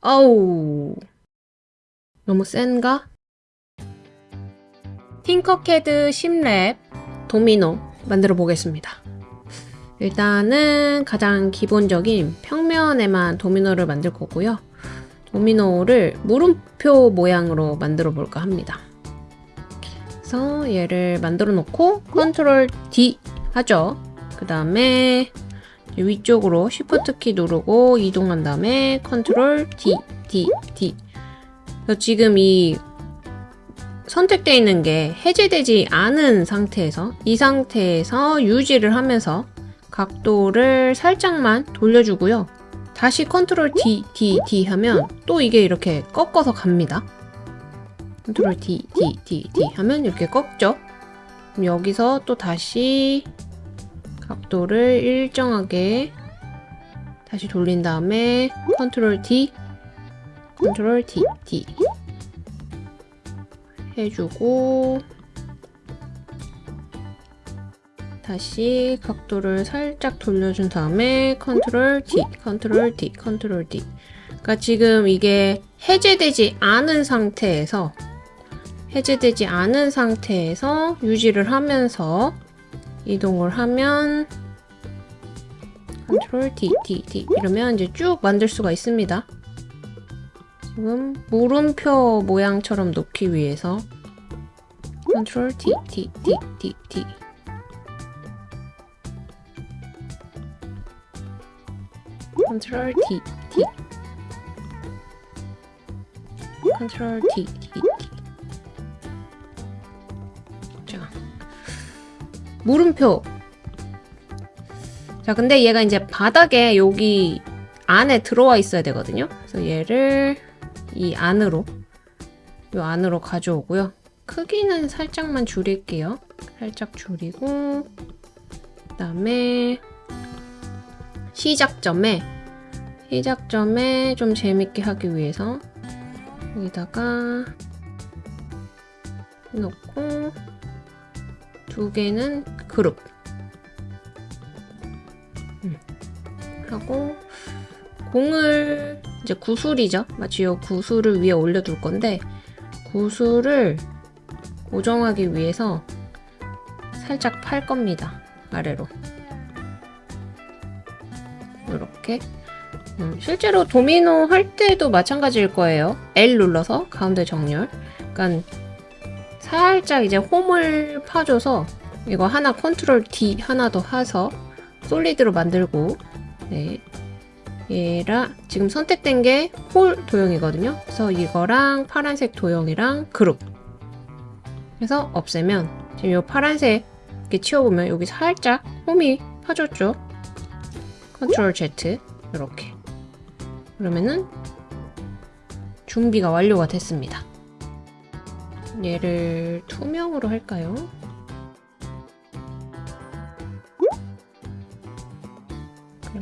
어우 너무 센가? 팅커캐드 10랩 도미노 만들어 보겠습니다. 일단은 가장 기본적인 평면에만 도미노를 만들 거고요. 도미노를 물음표 모양으로 만들어 볼까 합니다. 그래서 얘를 만들어 놓고 control D 하죠. 그 다음에 위쪽으로 Shift 키 누르고 이동한 다음에 control D, D, D. 그래서 지금 이 선택되어 있는 게 해제되지 않은 상태에서 이 상태에서 유지를 하면서 각도를 살짝만 돌려주고요. 다시 control D, D, D 하면 또 이게 이렇게 꺾어서 갑니다. control D, D, D, D 하면 이렇게 꺾죠. 그럼 여기서 또 다시 각도를 일정하게 다시 돌린 다음에 control D, control D, D 해주고 다시 각도를 살짝 돌려준 다음에 control D, control D, control D. 그러니까 지금 이게 해제되지 않은 상태에서 해제되지 않은 상태에서 유지를 하면서 이동을 하면 control D, D, D 이러면 이제 쭉 만들 수가 있습니다. 지금 물음표 모양처럼 놓기 위해서 control D, D, D, D, D. control D, D. 컨트롤 D, D, D. 자 물음표. 자 근데 얘가 이제 바닥에 여기 안에 들어와 있어야 되거든요. 그래서 얘를 이 안으로 이 안으로 가져오고요. 크기는 살짝만 줄일게요. 살짝 줄이고 그 다음에 시작점에 시작점에 좀 재밌게 하기 위해서 여기다가 놓고 두 개는 그룹. 음. 하고 공을 이제 구슬이죠. 마치 이 구슬을 위에 올려둘 건데 구슬을 고정하기 위해서 살짝 팔 겁니다. 아래로. 이렇게. 음, 실제로 도미노 할 때도 마찬가지일 거예요. L 눌러서 가운데 정렬. 그러니까 살짝 이제 홈을 파줘서 이거 하나 컨트롤 D 하나 더 해서 솔리드로 만들고 네. 얘랑 지금 선택된 게 홀 도형이거든요. 그래서 이거랑 파란색 도형이랑 그룹. 그래서 없애면 지금 이 파란색 이렇게 치워보면 여기 살짝 홈이 파졌죠? 컨트롤 Z 이렇게. 그러면은 준비가 완료가 됐습니다. 얘를 투명으로 할까요?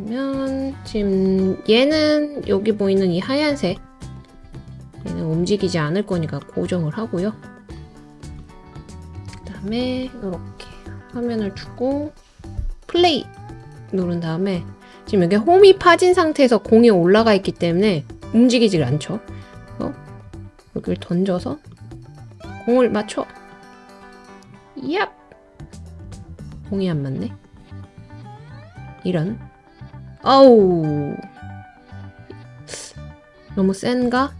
그러면 지금 얘는 여기 보이는 이 하얀색 얘는 움직이지 않을 거니까 고정을 하고요. 그 다음에 이렇게 화면을 주고 플레이 누른 다음에 지금 여기 홈이 파진 상태에서 공이 올라가 있기 때문에 움직이질 않죠. 어? 여기를 던져서 공을 맞춰. 얍! 공이 안 맞네. 이런. 어우. 너무 센가?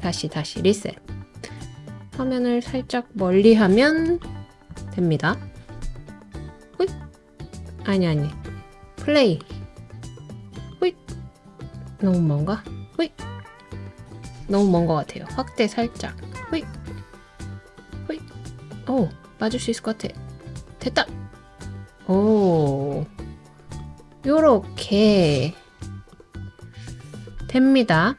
다시 다시 리셋. 화면을 살짝 멀리 하면 됩니다. 호잇. 아니 아니. 플레이. 호잇. 너무 먼가? 호잇. 너무 먼 것 같아요. 확대 살짝. 호잇. 호잇. 오, 맞을 수 있을 것 같아. 됐다. 오. 요렇게 됩니다.